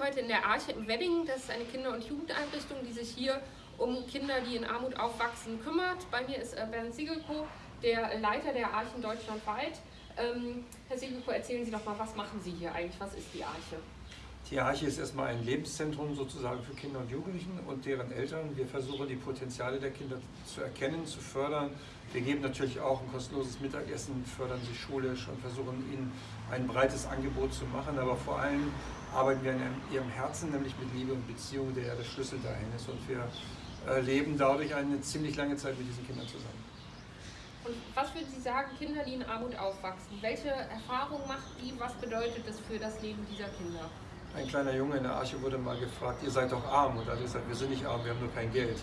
heute in der Arche im Wedding. Das ist eine Kinder- und Jugendeinrichtung, die sich hier um Kinder, die in Armut aufwachsen, kümmert. Bei mir ist äh, Bernd Siegelko, der Leiter der Archen deutschlandweit. Ähm, Herr Siegelko, erzählen Sie doch mal, was machen Sie hier eigentlich? Was ist die Arche? Die Arche ist erstmal ein Lebenszentrum sozusagen für Kinder und Jugendlichen und deren Eltern. Wir versuchen die Potenziale der Kinder zu erkennen, zu fördern. Wir geben natürlich auch ein kostenloses Mittagessen, fördern sie schulisch und versuchen ihnen ein breites Angebot zu machen. Aber vor allem arbeiten wir an ihrem Herzen, nämlich mit Liebe und Beziehung, der ja der Schlüssel dahin ist. Und wir leben dadurch eine ziemlich lange Zeit mit diesen Kindern zusammen. Und was würden Sie sagen, Kinder, die in Armut aufwachsen, welche Erfahrung macht die, was bedeutet das für das Leben dieser Kinder? Ein kleiner Junge in der Arche wurde mal gefragt, ihr seid doch arm. Und er hat gesagt, wir sind nicht arm, wir haben nur kein Geld.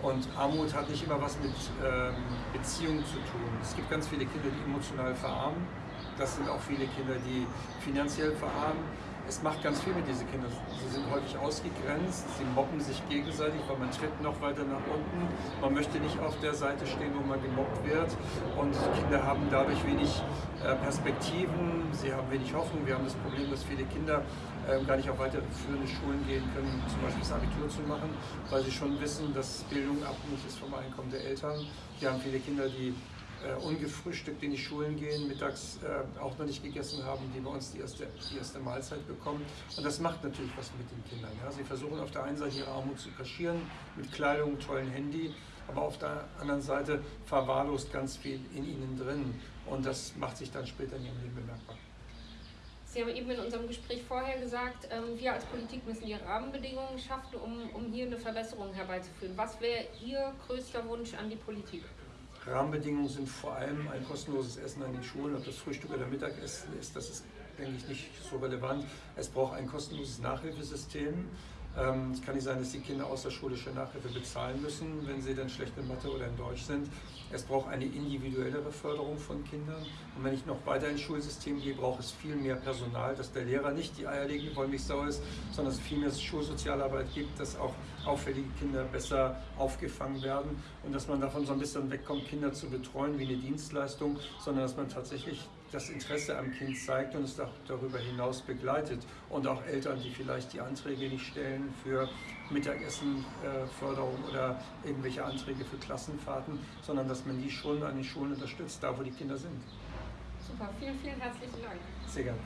Und Armut hat nicht immer was mit ähm, Beziehungen zu tun. Es gibt ganz viele Kinder, die emotional verarmen. Das sind auch viele Kinder, die finanziell verarmen es macht ganz viel mit diesen Kindern. Sie sind häufig ausgegrenzt, sie mobben sich gegenseitig, weil man tritt noch weiter nach unten. Man möchte nicht auf der Seite stehen, wo man gemobbt wird. Und Kinder haben dadurch wenig äh, Perspektiven, sie haben wenig Hoffnung. Wir haben das Problem, dass viele Kinder ähm, gar nicht auf weiterführende Schulen gehen können, zum Beispiel das Abitur zu machen, weil sie schon wissen, dass Bildung abhängig ist vom Einkommen der Eltern. Wir haben viele Kinder, die äh, ungefrühstückt in die Schulen gehen, mittags äh, auch noch nicht gegessen haben, die bei uns die erste, die erste Mahlzeit bekommen. Und das macht natürlich was mit den Kindern. Ja. Sie versuchen auf der einen Seite ihre Armut zu kaschieren, mit Kleidung, tollen Handy, aber auf der anderen Seite verwahrlost ganz viel in ihnen drin. Und das macht sich dann später in ihrem Leben bemerkbar. Sie haben eben in unserem Gespräch vorher gesagt, ähm, wir als Politik müssen die Rahmenbedingungen schaffen, um, um hier eine Verbesserung herbeizuführen. Was wäre Ihr größter Wunsch an die Politik? Rahmenbedingungen sind vor allem ein kostenloses Essen an den Schulen. Ob das Frühstück oder Mittagessen ist, das ist, denke ich, nicht so relevant. Es braucht ein kostenloses Nachhilfesystem. Ähm, es kann nicht sein, dass die Kinder außerschulische Nachhilfe bezahlen müssen, wenn sie dann schlecht in Mathe oder in Deutsch sind. Es braucht eine individuellere Förderung von Kindern. Und wenn ich noch weiter ins Schulsystem gehe, braucht es viel mehr Personal, dass der Lehrer nicht die eierlegende Wollmilchsau ist, sondern es viel mehr Schulsozialarbeit gibt, dass auch auffällige Kinder besser aufgefangen werden und dass man davon so ein bisschen wegkommt, Kinder zu betreuen wie eine Dienstleistung, sondern dass man tatsächlich das Interesse am Kind zeigt und es darüber hinaus begleitet. Und auch Eltern, die vielleicht die Anträge nicht stellen für Mittagessenförderung oder irgendwelche Anträge für Klassenfahrten, sondern dass man die schon an den Schulen unterstützt, da wo die Kinder sind. Super, vielen, vielen herzlichen Dank. Sehr gerne.